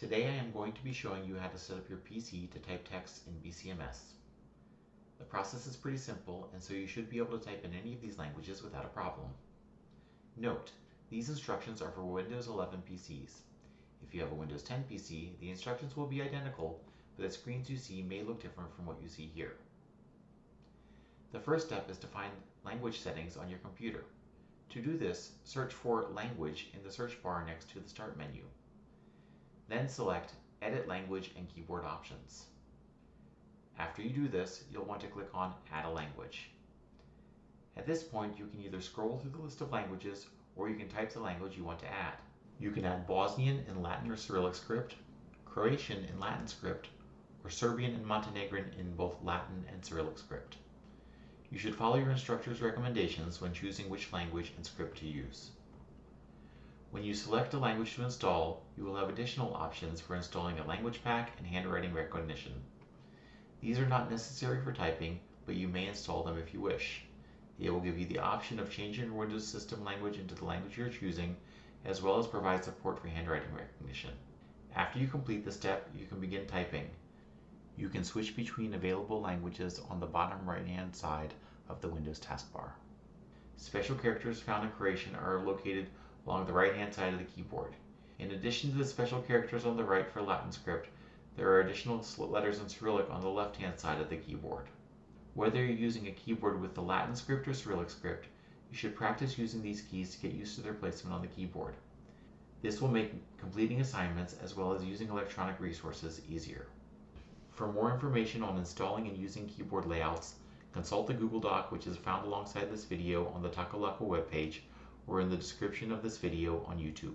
Today I am going to be showing you how to set up your PC to type text in BCMS. The process is pretty simple and so you should be able to type in any of these languages without a problem. Note, these instructions are for Windows 11 PCs. If you have a Windows 10 PC, the instructions will be identical, but the screens you see may look different from what you see here. The first step is to find language settings on your computer. To do this, search for Language in the search bar next to the Start menu. Then select Edit Language and Keyboard Options. After you do this, you'll want to click on Add a Language. At this point, you can either scroll through the list of languages or you can type the language you want to add. You can add Bosnian in Latin or Cyrillic script, Croatian in Latin script, or Serbian and Montenegrin in both Latin and Cyrillic script. You should follow your instructor's recommendations when choosing which language and script to use. When you select a language to install, you will have additional options for installing a language pack and handwriting recognition. These are not necessary for typing, but you may install them if you wish. They will give you the option of changing your Windows system language into the language you're choosing, as well as provide support for handwriting recognition. After you complete the step, you can begin typing. You can switch between available languages on the bottom right hand side of the Windows taskbar. Special characters found in Croatian are located along the right hand side of the keyboard. In addition to the special characters on the right for Latin script, there are additional letters in Cyrillic on the left hand side of the keyboard. Whether you're using a keyboard with the Latin script or Cyrillic script, you should practice using these keys to get used to their placement on the keyboard. This will make completing assignments as well as using electronic resources easier. For more information on installing and using keyboard layouts, consult the Google Doc which is found alongside this video on the Takalaka webpage or in the description of this video on YouTube.